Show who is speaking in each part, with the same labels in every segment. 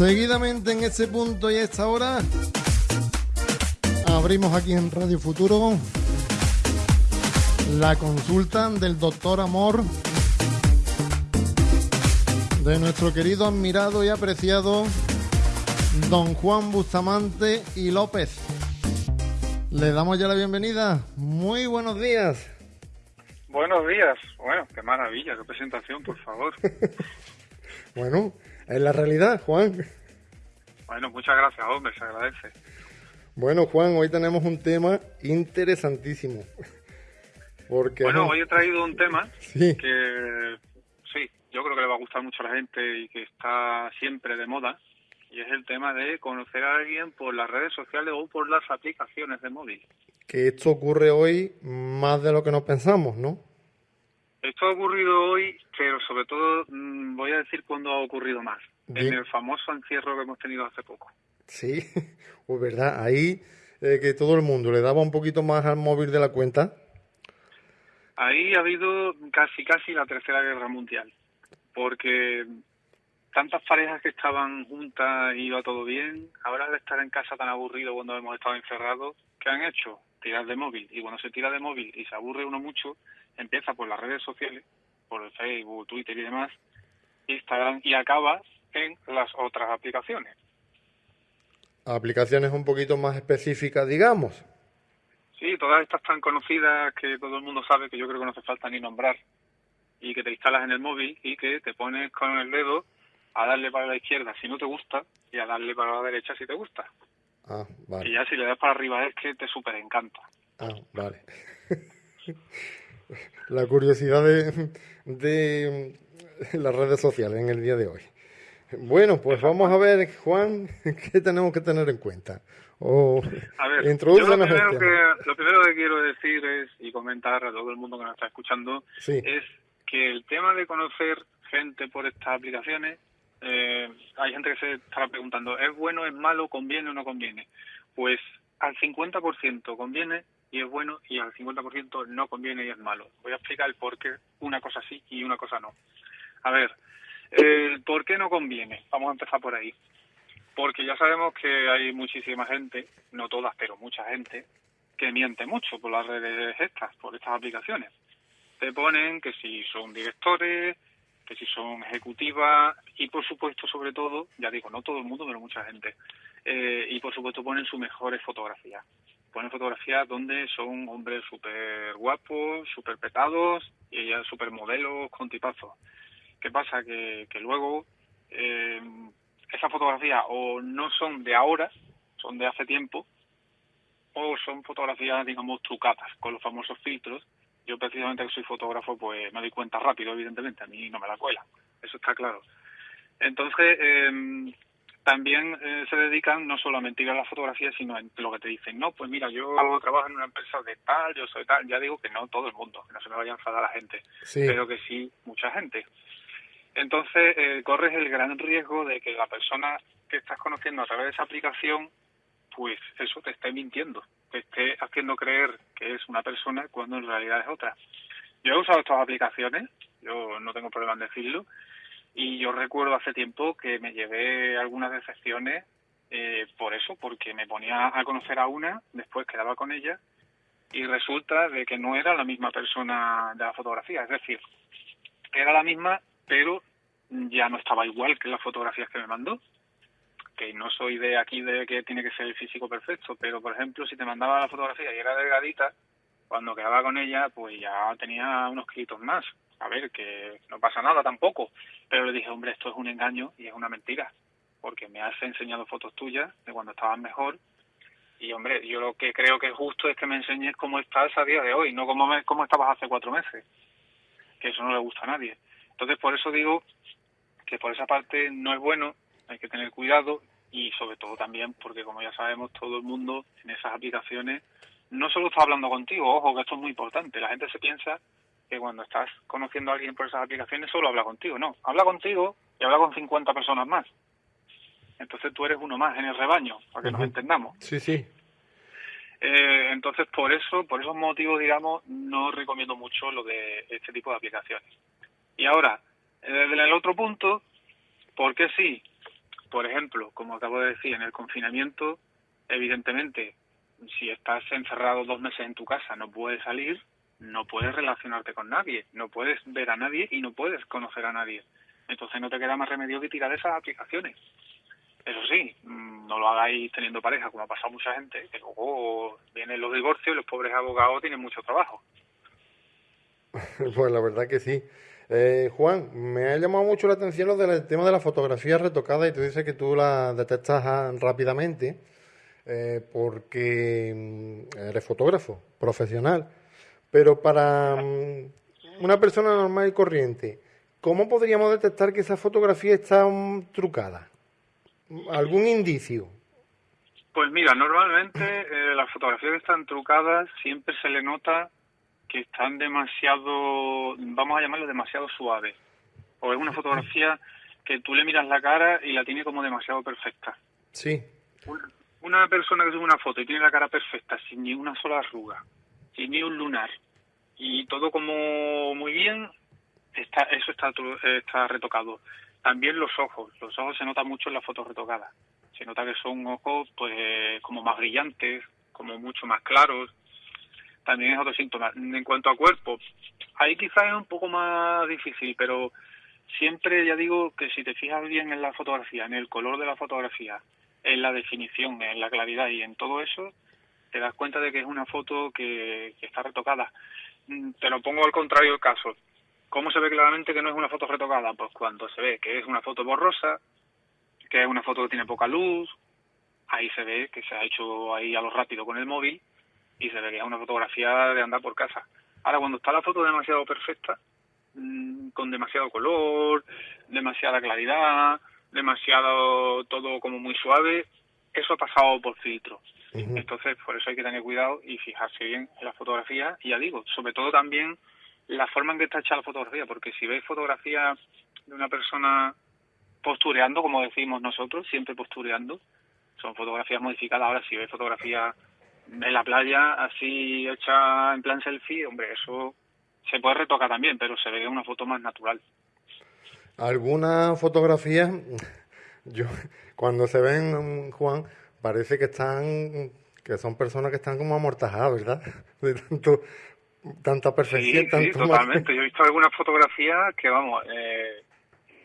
Speaker 1: Seguidamente en ese punto y a esta hora abrimos aquí en Radio Futuro la consulta del doctor Amor de nuestro querido, admirado y apreciado don Juan Bustamante y López. Le damos ya la bienvenida. Muy buenos días.
Speaker 2: Buenos días. Bueno, qué maravilla, qué presentación, por favor.
Speaker 1: bueno, es la realidad, Juan.
Speaker 2: Bueno, muchas gracias, hombre, se agradece.
Speaker 1: Bueno, Juan, hoy tenemos un tema interesantísimo.
Speaker 2: Porque, bueno, hoy he traído un tema que sí, yo creo que le va a gustar mucho a la gente y que está siempre de moda, y es el tema de conocer a alguien por las redes sociales o por las aplicaciones de móvil.
Speaker 1: Que esto ocurre hoy más de lo que nos pensamos, ¿no?
Speaker 2: Esto ha ocurrido hoy, pero sobre todo mm, voy a decir cuándo ha ocurrido más. En el famoso encierro que hemos tenido hace poco.
Speaker 1: Sí, pues verdad, ahí eh, que todo el mundo le daba un poquito más al móvil de la cuenta.
Speaker 2: Ahí ha habido casi casi la tercera guerra mundial, porque tantas parejas que estaban juntas y iba todo bien, ahora al estar en casa tan aburrido cuando hemos estado encerrados, ¿qué han hecho? Tirar de móvil. Y cuando se tira de móvil y se aburre uno mucho, empieza por las redes sociales, por el Facebook, Twitter y demás, Instagram, y acaba en las otras aplicaciones.
Speaker 1: Aplicaciones un poquito más específicas, digamos.
Speaker 2: Sí, todas estas tan conocidas que todo el mundo sabe, que yo creo que no hace falta ni nombrar, y que te instalas en el móvil y que te pones con el dedo a darle para la izquierda si no te gusta y a darle para la derecha si te gusta.
Speaker 1: Ah, vale.
Speaker 2: Y ya si le das para arriba es que te súper encanta.
Speaker 1: Ah, vale. la curiosidad de, de las redes sociales en el día de hoy. Bueno, pues vamos a ver, Juan, qué tenemos que tener en cuenta. O
Speaker 2: a ver, lo, primero que, lo primero que quiero decir es, y comentar a todo el mundo que nos está escuchando, es que el tema de conocer gente por estas aplicaciones eh, hay gente que se estará preguntando, ¿es bueno, es malo, conviene o no conviene? Pues al 50% conviene y es bueno y al 50% no conviene y es malo. Voy a explicar el por qué una cosa sí y una cosa no. A ver, el por qué no conviene. Vamos a empezar por ahí. Porque ya sabemos que hay muchísima gente, no todas, pero mucha gente, que miente mucho por las redes estas, por estas aplicaciones. Te ponen que si son directores, que si son ejecutivas y por supuesto sobre todo, ya digo, no todo el mundo, pero mucha gente, eh, y por supuesto ponen sus mejores fotografías. Ponen fotografías donde son hombres súper guapos, súper petados y ellas súper modelos con tipazos. ¿Qué pasa? Que, que luego eh, esas fotografías o no son de ahora, son de hace tiempo, o son fotografías, digamos, trucadas con los famosos filtros yo precisamente que soy fotógrafo, pues me doy cuenta rápido, evidentemente, a mí no me la cuela, eso está claro. Entonces, eh, también eh, se dedican no solo a mentir a la fotografía, sino a lo que te dicen, no, pues mira, yo trabajo en una empresa de tal, yo soy tal, ya digo que no todo el mundo, que no se me vaya a enfadar la gente, pero que sí mucha gente. Entonces, eh, corres el gran riesgo de que la persona que estás conociendo a través de esa aplicación, pues eso te esté mintiendo que esté haciendo creer que es una persona cuando en realidad es otra. Yo he usado estas aplicaciones, yo no tengo problema en decirlo, y yo recuerdo hace tiempo que me llevé algunas decepciones eh, por eso, porque me ponía a conocer a una, después quedaba con ella, y resulta de que no era la misma persona de la fotografía, es decir, era la misma, pero ya no estaba igual que las fotografías que me mandó que no soy de aquí de que tiene que ser el físico perfecto, pero por ejemplo, si te mandaba la fotografía y era delgadita, cuando quedaba con ella, pues ya tenía unos kilitos más. A ver, que no pasa nada tampoco. Pero le dije, hombre, esto es un engaño y es una mentira, porque me has enseñado fotos tuyas de cuando estabas mejor. Y hombre, yo lo que creo que es justo es que me enseñes cómo estás a día de hoy, no cómo, me, cómo estabas hace cuatro meses. Que eso no le gusta a nadie. Entonces, por eso digo que por esa parte no es bueno, hay que tener cuidado y sobre todo también porque como ya sabemos todo el mundo en esas aplicaciones no solo está hablando contigo, ojo que esto es muy importante, la gente se piensa que cuando estás conociendo a alguien por esas aplicaciones solo habla contigo, no, habla contigo y habla con 50 personas más. Entonces tú eres uno más en el rebaño, para que nos entendamos.
Speaker 1: Sí, sí.
Speaker 2: Eh, entonces por eso, por esos motivos, digamos, no recomiendo mucho lo de este tipo de aplicaciones. Y ahora, desde el otro punto, ¿por qué sí? Por ejemplo, como acabo de decir, en el confinamiento, evidentemente, si estás encerrado dos meses en tu casa, no puedes salir, no puedes relacionarte con nadie, no puedes ver a nadie y no puedes conocer a nadie. Entonces no te queda más remedio que tirar esas aplicaciones. Eso sí, mm, no lo hagáis teniendo pareja, como ha pasado mucha gente, que luego vienen los divorcios y los pobres abogados tienen mucho trabajo.
Speaker 1: pues la verdad que sí. Eh, Juan, me ha llamado mucho la atención lo del tema de la fotografía retocada y tú dices que tú la detectas ah, rápidamente eh, porque mm, eres fotógrafo profesional. Pero para mm, una persona normal y corriente, ¿cómo podríamos detectar que esa fotografía está trucada? ¿Algún indicio?
Speaker 2: Pues mira, normalmente eh, las fotografías que están trucadas siempre se le nota que están demasiado, vamos a llamarlo demasiado suaves. O es una fotografía que tú le miras la cara y la tiene como demasiado perfecta.
Speaker 1: Sí.
Speaker 2: Una persona que sube una foto y tiene la cara perfecta, sin ni una sola arruga, sin ni un lunar, y todo como muy bien, está, eso está, está retocado. También los ojos, los ojos se nota mucho en las fotos retocadas. Se nota que son ojos pues como más brillantes, como mucho más claros, también es otro síntoma. En cuanto a cuerpo, ahí quizás es un poco más difícil, pero siempre ya digo que si te fijas bien en la fotografía, en el color de la fotografía, en la definición, en la claridad y en todo eso, te das cuenta de que es una foto que, está retocada. Mm, te lo pongo al contrario del caso. ¿Cómo se ve claramente que no es una foto retocada? Pues cuando se ve que es una foto borrosa, que es una foto que tiene poca luz, ahí se ve que se ha hecho ahí a lo rápido con el móvil y se vería una fotografía de andar por casa. Ahora, cuando está la foto demasiado perfecta, mm, con demasiado color, demasiada claridad, demasiado todo como muy suave, eso ha pasado por filtro. Entonces, por eso hay que tener cuidado y fijarse bien en la fotografía. Y ya digo, sobre todo también la forma en que está hecha la fotografía, porque si veis fotografía de una persona postureando, como decimos nosotros, siempre postureando, son fotografías modificadas. Ahora, si veis fotografía en la playa así hecha en plan selfie, hombre, eso se puede retocar también, pero se ve una foto más natural.
Speaker 1: Alguna fotografía, yo cuando se ven, Juan, parece que están, que son personas que están como amortajadas, ¿verdad? De tanto, tanta perfección.
Speaker 2: Sí, totalmente. Yo he visto algunas fotografías que, vamos, eh,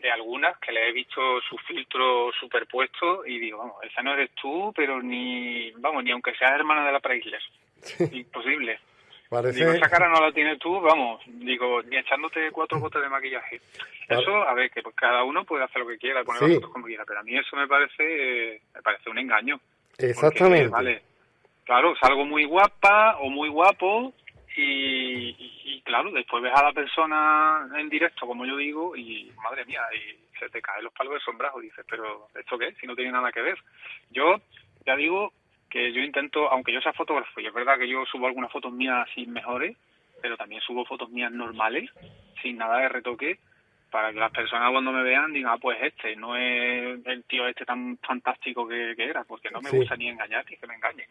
Speaker 2: de algunas que le he visto su filtro superpuesto y digo, vamos, esa no eres tú, pero ni, vamos, ni aunque seas hermana de la Preisler. Imposible. Digo, esa cara no la tienes tú, vamos, digo, ni echándote cuatro gotas de maquillaje. Eso, a ver, que pues cada uno puede hacer lo que quiera, poner las fotos como quiera, pero a mí eso me parece, me parece un engaño.
Speaker 1: Exactamente.
Speaker 2: vale, claro, salgo muy guapa o muy guapo y, claro, después ves a la persona en directo, como yo digo, y madre mía, y se te caen los palos de sombrajo. Dices, pero ¿esto qué? Si no tiene nada que ver. Yo ya digo que yo intento, aunque yo sea fotógrafo, y es verdad que yo subo algunas fotos mías así mejores, pero también subo fotos mías normales, sin nada de retoque, para que las personas cuando me vean digan, ah, pues este, no es el tío este tan fantástico que, era, porque no me gusta ni engañar ni que me engañen.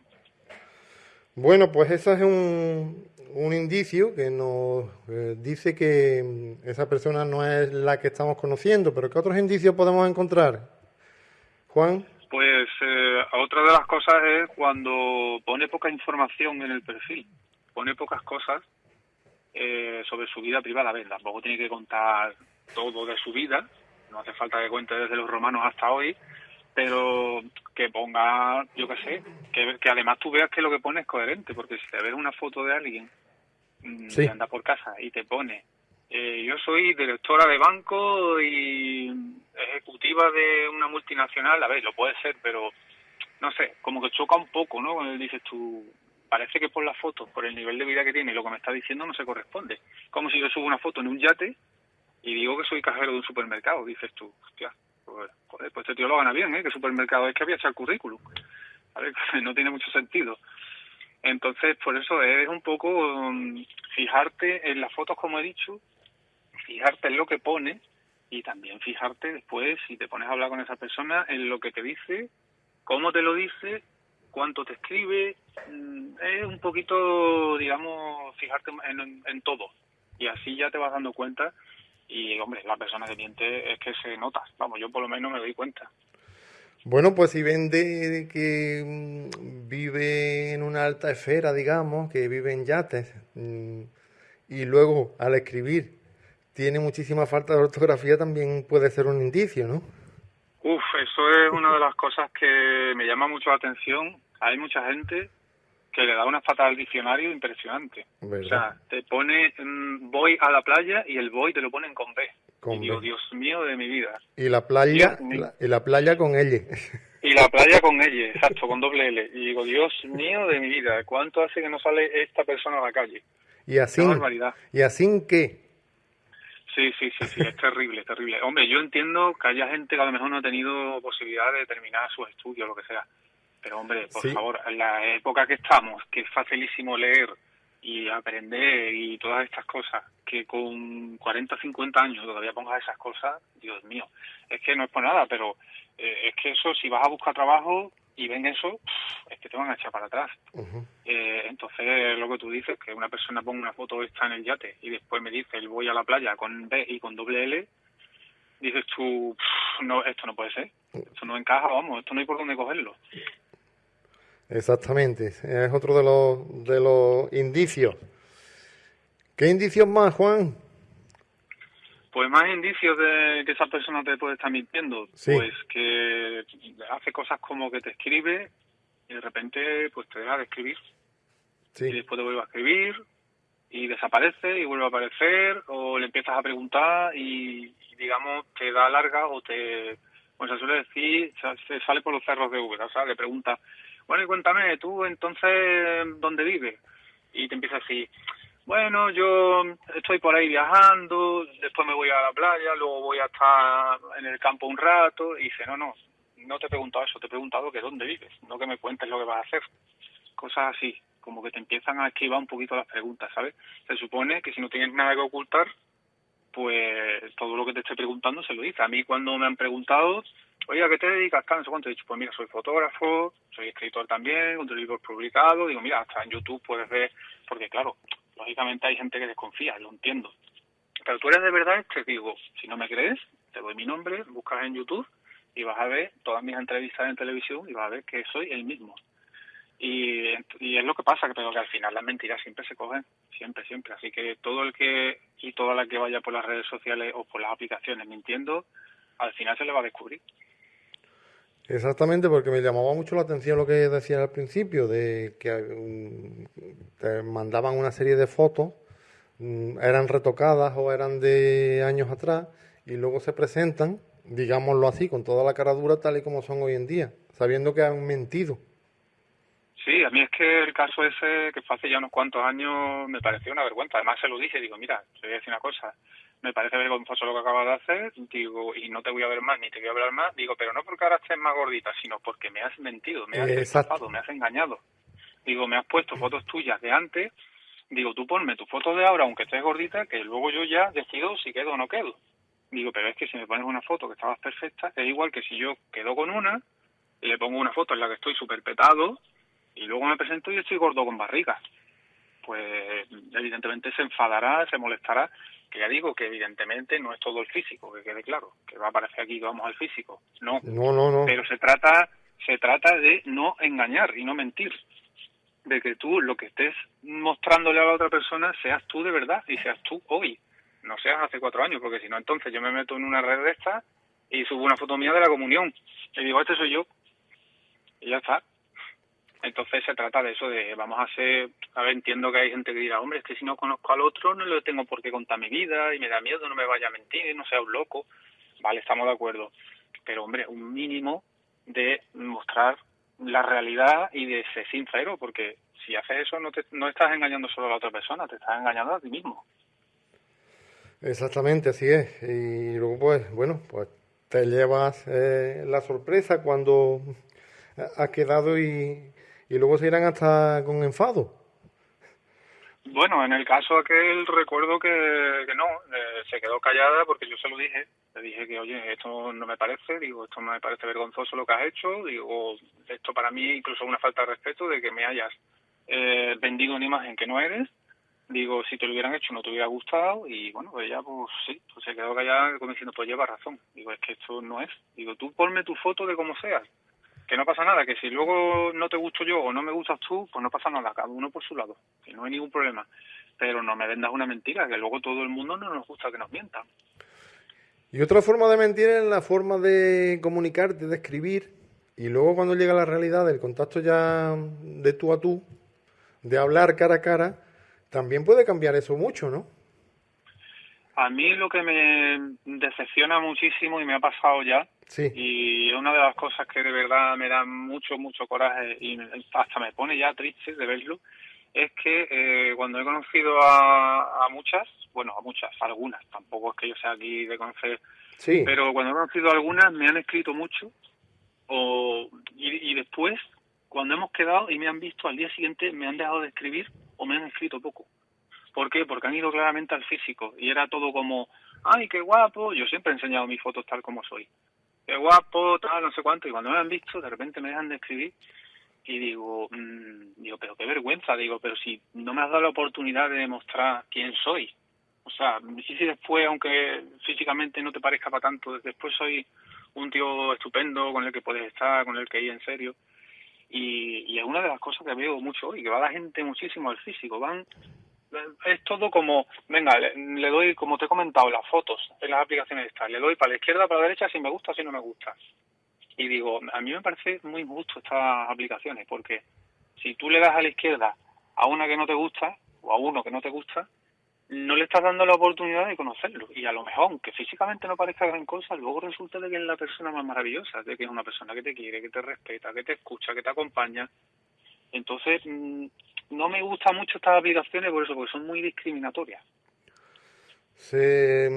Speaker 1: Bueno, pues eso es un, un indicio que nos eh, dice que mm, esa persona no es la que estamos conociendo, pero ¿qué otros indicios podemos encontrar? Juan.
Speaker 2: Pues eh, otra de las cosas es cuando pone poca información en el perfil, pone pocas cosas eh, sobre su vida privada. A ver, tampoco tiene que contar todo de su vida, no hace falta que cuente desde los romanos hasta hoy, pero que ponga, yo qué sé, que, que además tú veas que lo que pone es coherente, porque si te ves una foto de alguien Mm, sí. anda por casa y te pone, eh, yo soy directora de banco y ejecutiva de una multinacional, a ver, lo puede ser, pero no sé, como que choca un poco, ¿no? Cuando dices tú, parece que por la foto, por el nivel de vida que tiene y lo que me está diciendo no se corresponde. Como si yo subo una foto en un yate y digo que soy cajero de un supermercado, dices tú, hostia, pues, este tío lo gana bien, ¿eh? ¿Qué supermercado es que había hecho el currículum? No tiene mucho sentido. Entonces, por eso es un poco um, fijarte en las fotos, como he dicho, fijarte en lo que pone y también fijarte después, si te pones a hablar con esa persona, en lo que te dice, cómo te lo dice, cuánto te escribe. Mm, es un poquito, digamos, fijarte en todo. Y así ya te vas dando cuenta. Y, hombre, la persona que miente es que se nota. Vamos, yo por lo menos me doy cuenta.
Speaker 1: Bueno, pues si vende que mm, vive en una alta esfera, digamos, que vive en yates, mm, y luego al escribir tiene muchísima falta de ortografía, también puede ser un indicio, ¿no?
Speaker 2: Uf, eso es una de las cosas que me llama mucho la atención. Hay mucha gente que le da una falta al diccionario impresionante. O sea, te pone mm, voy a la playa y el voy te lo ponen con B. y digo, Dios mío de mi vida.
Speaker 1: Y la playa, y la playa con L.
Speaker 2: Y la playa con L, exacto, con doble L. Y digo, Dios mío de mi vida, ¿cuánto hace que no sale esta persona a la calle?
Speaker 1: Y así, ¿Y así qué?
Speaker 2: Sí, sí, sí, sí, es terrible, terrible. Hombre, yo entiendo que haya gente que a lo mejor no ha tenido posibilidad de terminar sus estudios, lo que sea. Pero hombre, por favor, en la época que estamos, que es facilísimo leer y aprender y todas estas cosas, que con 40 o 50 años todavía pongas esas cosas, Dios mío, es que no es por nada, pero eh, es que eso, si vas a buscar trabajo y ven eso, es que te van a echar para atrás. eh, entonces, lo que tú dices, que una persona ponga una foto esta en el yate y después me dice, el voy a la playa con B y con doble L, dices tú, no, esto no puede ser, esto no encaja, vamos, esto no hay por dónde cogerlo.
Speaker 1: Exactamente, es otro de los, de los indicios. ¿Qué indicios más, Juan?
Speaker 2: Pues más indicios de que esa persona te puede estar mintiendo. Pues que hace cosas como que te escribe y de repente pues te deja de escribir. Y después te vuelve a escribir y desaparece y vuelve a aparecer o le empiezas a preguntar y, digamos te da larga o te, pues se suele decir, se sale por los cerros de Uber, o sea, le pregunta bueno, y cuéntame, tú entonces, ¿dónde vives? Y te empieza así, bueno, yo estoy por ahí viajando, después me voy a la playa, luego voy a estar en el campo un rato, y dice, no, no, no te he preguntado eso, te he preguntado que dónde vives, no que me cuentes lo que vas a hacer. Cosas así, como que te empiezan a esquivar un poquito las preguntas, ¿sabes? Se supone que si no tienes nada que ocultar, pues todo lo que te esté preguntando se lo dice. A mí cuando me han preguntado, oye, ¿a qué te dedicas? ¿Cuánto? He dicho, pues mira, soy fotógrafo, soy escritor también, un libro publicado. Digo, mira, hasta en YouTube puedes ver, porque claro, lógicamente hay gente que desconfía, lo entiendo. Pero tú eres de verdad, te digo, si no me crees, te doy mi nombre, buscas en YouTube y vas a ver todas mis entrevistas en televisión y vas a ver que soy el mismo. Y, es lo que pasa, pero que al final las mentiras siempre se cogen, siempre, siempre. Así que todo el que y toda la que vaya por las redes sociales o por las aplicaciones mintiendo, al final se le va a descubrir.
Speaker 1: Exactamente, porque me llamaba mucho la atención lo que decían al principio, de que mm, te mandaban una serie de fotos, mm, eran retocadas o eran de años atrás, y luego se presentan, digámoslo así, con toda la cara dura tal y como son hoy en día, sabiendo que han mentido.
Speaker 2: Sí, a mí es que el caso ese, que fue hace ya unos cuantos años, me pareció una vergüenza. Además se lo dije, digo, mira, te voy a decir una cosa, me parece vergonzoso lo que acabas de hacer, digo, y no te voy a ver más, ni te voy a hablar más, digo, pero no porque ahora estés más gordita, sino porque me has mentido, me has estafado, me has engañado. Digo, me has puesto fotos tuyas de antes, digo, tú ponme tu foto de ahora, aunque estés gordita, que luego yo ya decido si quedo o no quedo. Digo, pero es que si me pones una foto que estabas perfecta, es igual que si yo quedo con una, le pongo una foto en la que estoy súper petado, y luego me presento y estoy gordo con barriga. Pues evidentemente se enfadará, se molestará, que ya digo que evidentemente no es todo el físico, que quede claro, que va a aparecer aquí que vamos al físico. No,
Speaker 1: no, no, no.
Speaker 2: Pero se trata, se trata de no engañar y no mentir. De que tú lo que estés mostrándole a la otra persona seas tú de verdad y seas tú hoy. No seas hace cuatro años, porque si no, entonces yo me meto en una red de estas y subo una foto mía de la comunión. Y digo, este soy yo. Y ya está. Entonces se trata de eso, de vamos a ser, a ver, entiendo que hay gente que dirá, hombre, es que si no conozco al otro no le tengo por qué contar mi vida y me da miedo, no me vaya a mentir, no sea un loco. Vale, estamos de acuerdo. Pero, hombre, un mínimo de mostrar la realidad y de ser sincero, porque si haces eso no, te, no estás engañando solo a la otra persona, te estás engañando a ti mismo.
Speaker 1: Exactamente, así es. Y luego, pues, bueno, pues te llevas eh, la sorpresa cuando ha quedado y, y luego se irán hasta con enfado.
Speaker 2: Bueno, en el caso aquel recuerdo que, no, eh, se quedó callada porque yo se lo dije, le dije que oye, esto no me parece, digo, esto me parece vergonzoso lo que has hecho, digo, esto para mí incluso una falta de respeto de que me hayas eh, vendido una imagen que no eres Digo, si te lo hubieran hecho no te hubiera gustado y bueno, ella pues sí, pues se quedó callada como diciendo, pues lleva razón. Digo, es que esto no es. Digo, tú ponme tu foto de como seas, que no pasa nada, que si luego no te gusto yo o no me gustas tú, pues no pasa nada, cada uno por su lado, que no hay ningún problema. Pero no me vendas una mentira, que luego todo el mundo no nos gusta que nos mientan.
Speaker 1: Y otra forma de mentir es la forma de comunicarte, de escribir, y luego cuando llega la realidad del contacto ya de tú a tú, de hablar cara a cara, también puede cambiar eso mucho, ¿no?
Speaker 2: A mí lo que me decepciona muchísimo y me ha pasado ya, y es una de las cosas que de verdad me da mucho, mucho coraje y hasta me pone ya triste de verlo, es que eh, cuando he conocido a, muchas, bueno, a muchas, algunas, tampoco es que yo sea aquí de conocer, pero cuando he conocido a algunas me han escrito mucho o, y, y después, cuando hemos quedado y me han visto al día siguiente, me han dejado de escribir o me han escrito poco. ¿Por qué? Porque han ido claramente al físico y era todo como, ay, qué guapo, yo siempre he enseñado mis fotos tal como soy. Qué guapo, tal, no sé cuánto, y cuando me han visto, de repente me dejan de escribir y digo, mmm, digo, pero qué vergüenza, digo, pero si no me has dado la oportunidad de demostrar quién soy. O sea, si, si después, aunque físicamente no te parezca para tanto, después soy un tío estupendo con el que puedes estar, con el que ir en serio. Y, y es una de las cosas que veo mucho hoy, que va la gente muchísimo al físico, van es todo como, venga, le, doy, como te he comentado, las fotos en las aplicaciones estas, le doy para la izquierda, para la derecha, si me gusta, si no me gusta. Y digo, a mí me parece muy injusto estas aplicaciones, porque si tú le das a la izquierda a una que no te gusta, o a uno que no te gusta, no le estás dando la oportunidad de conocerlo. Y a lo mejor, aunque físicamente no parezca gran cosa, luego resulta de que es la persona más maravillosa, de que es una persona que te quiere, que te respeta, que te escucha, que te acompaña. Entonces, mm, no me gustan mucho estas aplicaciones por eso, porque son muy discriminatorias.
Speaker 1: Se,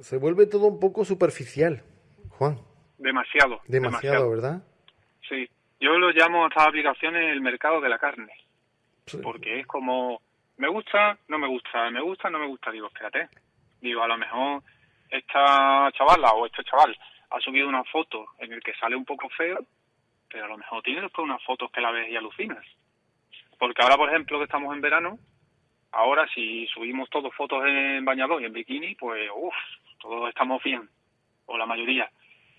Speaker 1: se vuelve todo un poco superficial, Juan.
Speaker 2: Demasiado,
Speaker 1: demasiado. ¿verdad?
Speaker 2: Sí. Yo lo llamo a estas aplicaciones el mercado de la carne. Porque es como, me gusta, no me gusta, me gusta, no me gusta. Digo, espérate. Digo, a lo mejor esta chavala o este chaval ha subido una foto en el que sale un poco feo, pero a lo mejor tiene después unas fotos que la ves y alucinas. Porque ahora, por ejemplo, que estamos en verano, ahora si subimos todos fotos en bañador y en bikini, pues uff, todos estamos bien, o la mayoría.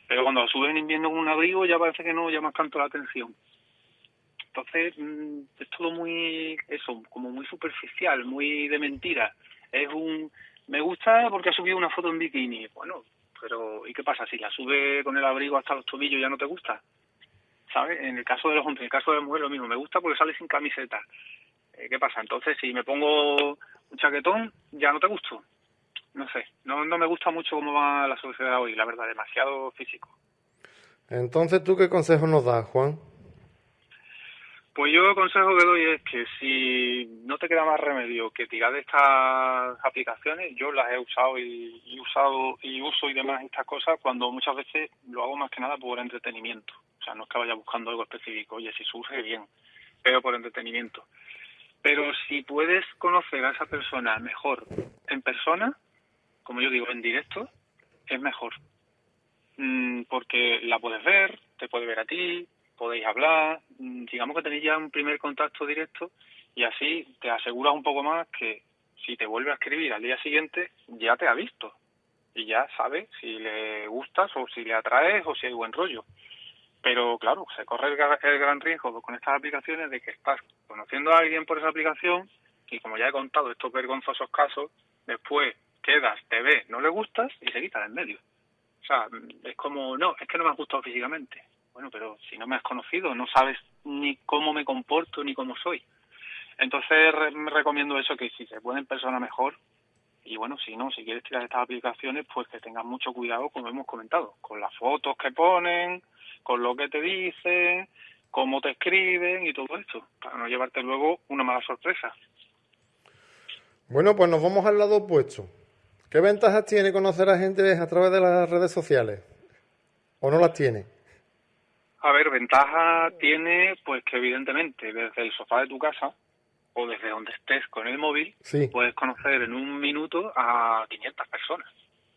Speaker 2: Pero cuando subes en invierno con un abrigo ya parece que no llama tanto la atención. Entonces, mm, es todo muy, eso, como muy superficial, muy de mentira. Es un, me gusta porque ha subido una foto en bikini. Bueno, pero ¿y qué pasa? Si la sube con el abrigo hasta los tobillos ya no te gusta. ¿Sabes? En el caso de los hombres, en el caso de las mujeres lo mismo, me gusta porque sale sin camiseta. Eh, ¿Qué pasa? Entonces, si me pongo un chaquetón, ya no te gusto. No sé, no, no me gusta mucho cómo va la sociedad hoy, la verdad, demasiado físico.
Speaker 1: Entonces, ¿tú qué consejo nos das, Juan?
Speaker 2: Pues yo el consejo que doy es que si no te queda más remedio que tirar de estas aplicaciones, yo las he usado y, y usado y uso y demás estas cosas cuando muchas veces lo hago más que nada por entretenimiento sea, no es que vaya buscando algo específico, oye, si surge bien, pero por entretenimiento. Pero si puedes conocer a esa persona mejor en persona, como yo digo, en directo, es mejor. Mm, porque la puedes ver, te puede ver a ti, podéis hablar, mm, digamos que tenéis ya un primer contacto directo y así te aseguras un poco más que si te vuelve a escribir al día siguiente ya te ha visto y ya sabe si le gustas o si le atraes o si hay buen rollo. Pero claro, se corre el, gran riesgo con estas aplicaciones de que estás conociendo a alguien por esa aplicación y como ya he contado estos vergonzosos casos, después quedas, te ves, no le gustas y se quita en medio. O sea, es como, no, es que no me has gustado físicamente. Bueno, pero si no me has conocido, no sabes ni cómo me comporto ni cómo soy. Entonces me recomiendo eso, que si se puede en persona mejor. Y bueno, si no, si quieres tirar estas aplicaciones, pues que tengas mucho cuidado, como hemos comentado, con las fotos que ponen, con lo que te dicen, cómo te escriben y todo esto, para no llevarte luego una mala sorpresa.
Speaker 1: Bueno, pues nos vamos al lado opuesto. ¿Qué ventajas tiene conocer a gente a través de las redes sociales? ¿O no las tiene?
Speaker 2: A ver, ventaja tiene, pues que evidentemente desde el sofá de tu casa o desde donde estés con el móvil, puedes conocer en un minuto a 500 personas.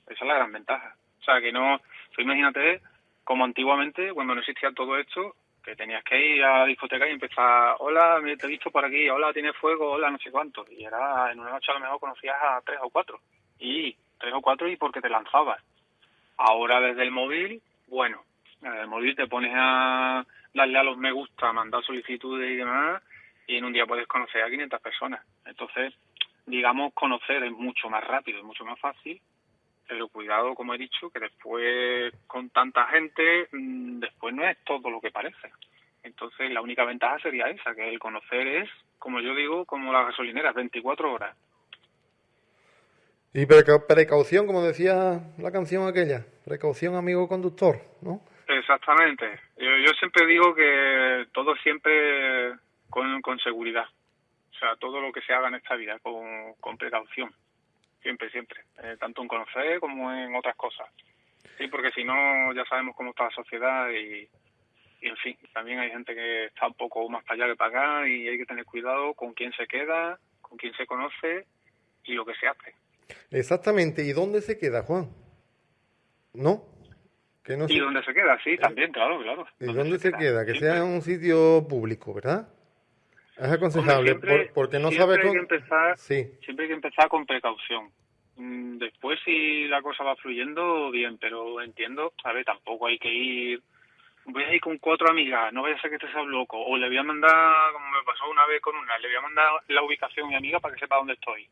Speaker 2: Esa es la gran ventaja. O sea, que no, imagínate como antiguamente, cuando no existía todo esto, que tenías que ir a la discoteca y empezar, hola, te he visto por aquí, hola, tiene fuego, hola, no sé cuánto. Y era, en una noche a lo mejor conocías a tres o cuatro. Y tres o cuatro y porque te lanzabas. Ahora desde el móvil, bueno, desde el móvil te pones a darle a los me gusta, mandar solicitudes y demás, y en un día puedes conocer a 500 personas. Entonces, digamos, conocer es mucho más rápido, es mucho más fácil, pero cuidado, como he dicho, que después con tanta gente, mm, después no es todo lo que parece. Entonces la única ventaja sería esa, que el conocer es, como yo digo, como las gasolineras, 24 horas.
Speaker 1: Y precaución, como decía la canción aquella, precaución amigo conductor, ¿no?
Speaker 2: Exactamente. Yo, siempre digo que todo siempre con, con seguridad. O sea, todo lo que se haga en esta vida con, con precaución siempre, siempre, eh, tanto en conocer como en otras cosas. Sí, porque si no, ya sabemos cómo está la sociedad y, en fin, también hay gente que está un poco más para allá que para acá y hay que tener cuidado con quién se queda, con quién se conoce y lo que se hace.
Speaker 1: Exactamente, ¿y dónde se queda, Juan? ¿No?
Speaker 2: Que no ¿Y dónde se queda? Sí, también, claro, claro.
Speaker 1: ¿Y dónde, se, queda? Que sea en un sitio público, ¿verdad? Es aconsejable, porque no sabe
Speaker 2: cómo... empezar, sí. Siempre hay que empezar con precaución. Mm, después, si la cosa va fluyendo, bien, pero entiendo, a ver, tampoco hay que ir... Voy a ir con cuatro amigas, no vaya a ser que te seas loco. O le voy a mandar, como me pasó una vez con una, le voy a mandar la ubicación a mi amiga para que sepa dónde estoy.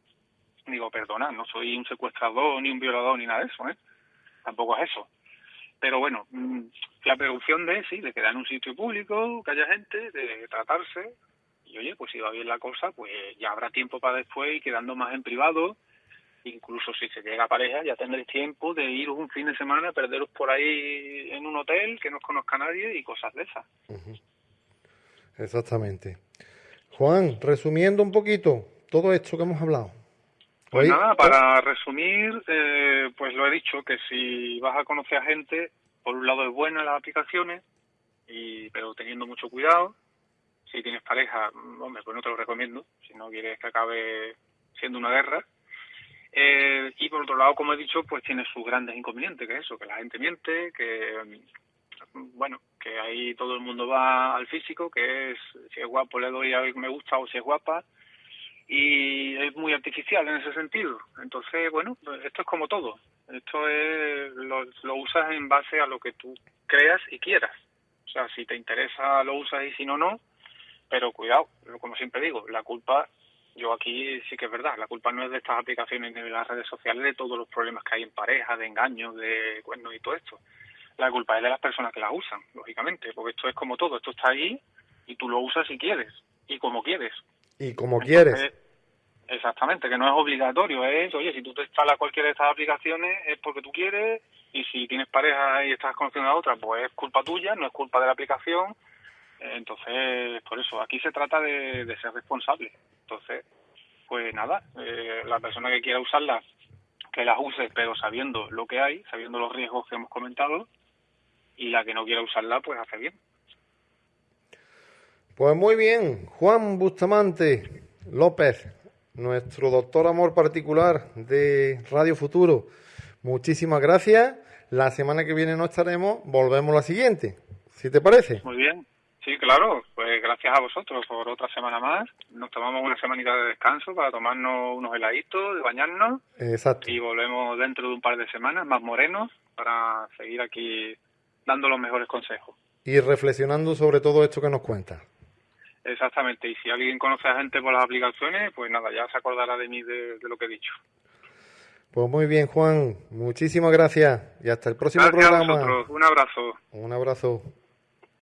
Speaker 2: Digo, perdona, no soy un secuestrador, ni un violador, ni nada de eso, ¿eh? Tampoco es eso. Pero bueno, mm, la precaución de, sí, de quedar en un sitio público, que haya gente, de tratarse, y oye, pues si va bien la cosa, pues ya habrá tiempo para después y quedando más en privado. Incluso si se llega a pareja, ya tendréis tiempo de ir un fin de semana, perderos por ahí en un hotel que no os conozca nadie y cosas de esas.
Speaker 1: Exactamente. Juan, resumiendo un poquito todo esto que hemos hablado.
Speaker 2: Pues nada, para resumir, eh, pues lo he dicho, que si vas a conocer a gente, por un lado es buena las aplicaciones, y, pero teniendo mucho cuidado, si tienes pareja, hombre, pues no te lo recomiendo, si no quieres que acabe siendo una guerra. Eh, y por otro lado, como he dicho, pues tiene sus grandes inconvenientes, que es eso, que la gente miente, que bueno, que ahí todo el mundo va al físico, que es si es guapo le doy a ver me gusta o si es guapa, y es muy artificial en ese sentido. Entonces, bueno, pues esto es como todo. Esto es lo, lo usas en base a lo que tú creas y quieras. O sea, si te interesa lo usas y si no, no. Pero cuidado, como siempre digo, la culpa, yo aquí sí que es verdad, la culpa no es de estas aplicaciones ni de las redes sociales, de todos los problemas que hay en pareja, de engaños, de cuernos y todo esto. La culpa es de las personas que la usan, lógicamente, porque esto es como todo, esto está ahí y tú lo usas si quieres y como quieres.
Speaker 1: Y como quieres.
Speaker 2: Exactamente, que no es obligatorio, es, oye, si tú te instalas cualquiera de estas aplicaciones es porque tú quieres y si tienes pareja y estás conociendo a otra, pues es culpa tuya, no es culpa de la aplicación entonces, por eso, aquí se trata de, ser responsable. Entonces, pues nada, eh, la persona que quiera usarla, que las use, pero sabiendo lo que hay, sabiendo los riesgos que hemos comentado, y la que no quiera usarla, pues hace bien.
Speaker 1: Pues muy bien, Juan Bustamante López, nuestro doctor amor particular de Radio Futuro. Muchísimas gracias. La semana que viene no estaremos, volvemos la siguiente, si te parece.
Speaker 2: Muy bien. Sí, claro, pues gracias a vosotros por otra semana más. Nos tomamos una semanita de descanso para tomarnos unos heladitos, de bañarnos.
Speaker 1: Exacto.
Speaker 2: Y volvemos dentro de un par de semanas más morenos para seguir aquí dando los mejores consejos.
Speaker 1: Y reflexionando sobre todo esto que nos cuenta.
Speaker 2: Exactamente, y si alguien conoce a gente por las aplicaciones, pues nada, ya se acordará de mí de, lo que he dicho.
Speaker 1: Pues muy bien, Juan, muchísimas gracias y hasta el próximo
Speaker 2: gracias
Speaker 1: programa.
Speaker 2: A. Un abrazo.
Speaker 1: Un abrazo.